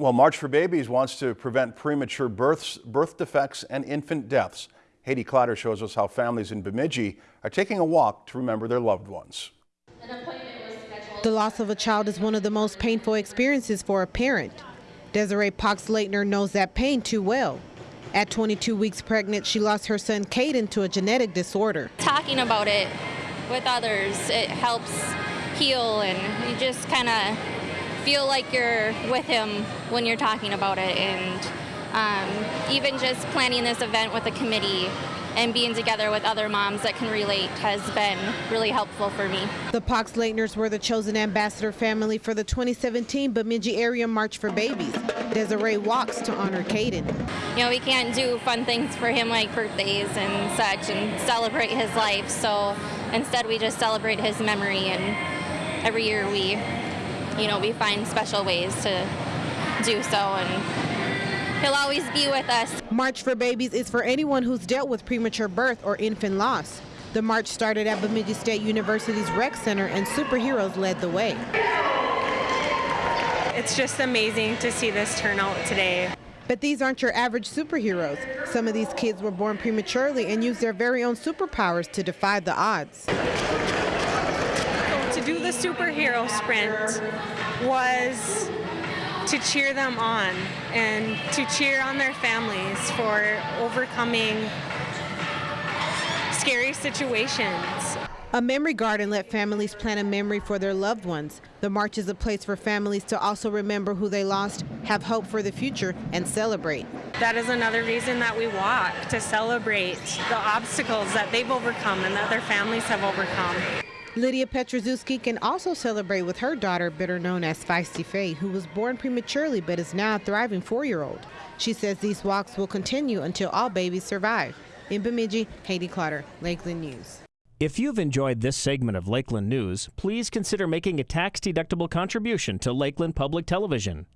Well, March for Babies wants to prevent premature births, birth defects, and infant deaths. Haiti Clatter shows us how families in Bemidji are taking a walk to remember their loved ones. The loss of a child is one of the most painful experiences for a parent. Desiree Poxleitner knows that pain too well. At 22 weeks pregnant, she lost her son Caden to a genetic disorder. Talking about it with others, it helps heal and you just kind of feel like you're with him when you're talking about it. And um, even just planning this event with a committee and being together with other moms that can relate has been really helpful for me. The Poxleitners were the chosen ambassador family for the 2017 Bemidji Area March for Babies. Desiree walks to honor Caden. You know, we can't do fun things for him like birthdays and such and celebrate his life, so instead we just celebrate his memory and every year we, you know, we find special ways to do so and he'll always be with us. March for Babies is for anyone who's dealt with premature birth or infant loss. The march started at Bemidji State University's Rec Center and superheroes led the way. It's just amazing to see this turnout today. But these aren't your average superheroes. Some of these kids were born prematurely and used their very own superpowers to defy the odds. To do the superhero sprint was to cheer them on and to cheer on their families for overcoming scary situations. A memory garden let families plan a memory for their loved ones. The march is a place for families to also remember who they lost, have hope for the future, and celebrate. That is another reason that we walk, to celebrate the obstacles that they've overcome and that their families have overcome. Lydia Petroszewski can also celebrate with her daughter, better known as Feisty Faye, who was born prematurely but is now a thriving four-year-old. She says these walks will continue until all babies survive. In Bemidji, Haiti Clotter, Lakeland News. If you've enjoyed this segment of Lakeland News, please consider making a tax-deductible contribution to Lakeland Public Television.